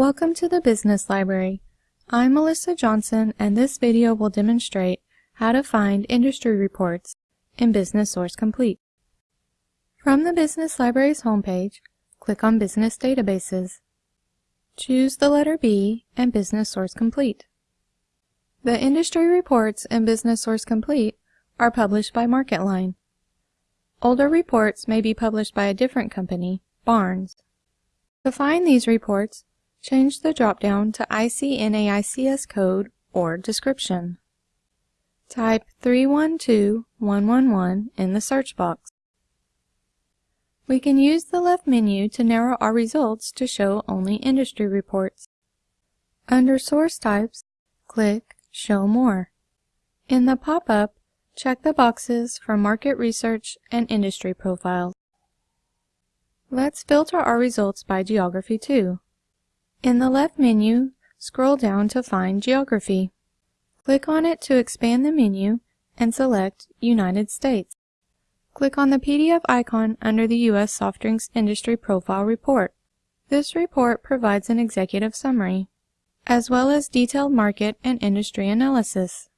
Welcome to the Business Library. I'm Melissa Johnson and this video will demonstrate how to find industry reports in Business Source Complete. From the Business Library's homepage, click on Business Databases. Choose the letter B and Business Source Complete. The industry reports in Business Source Complete are published by MarketLine. Older reports may be published by a different company, Barnes. To find these reports, change the dropdown to ICNAICS code or description. Type 312111 in the search box. We can use the left menu to narrow our results to show only industry reports. Under Source Types, click Show More. In the pop-up, check the boxes for Market Research and Industry Profiles. Let's filter our results by geography too. In the left menu, scroll down to find Geography. Click on it to expand the menu and select United States. Click on the PDF icon under the U.S. Soft Drinks Industry Profile Report. This report provides an executive summary, as well as detailed market and industry analysis.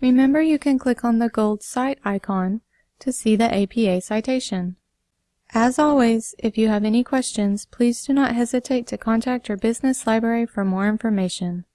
Remember you can click on the gold cite icon to see the APA citation. As always, if you have any questions, please do not hesitate to contact your business library for more information.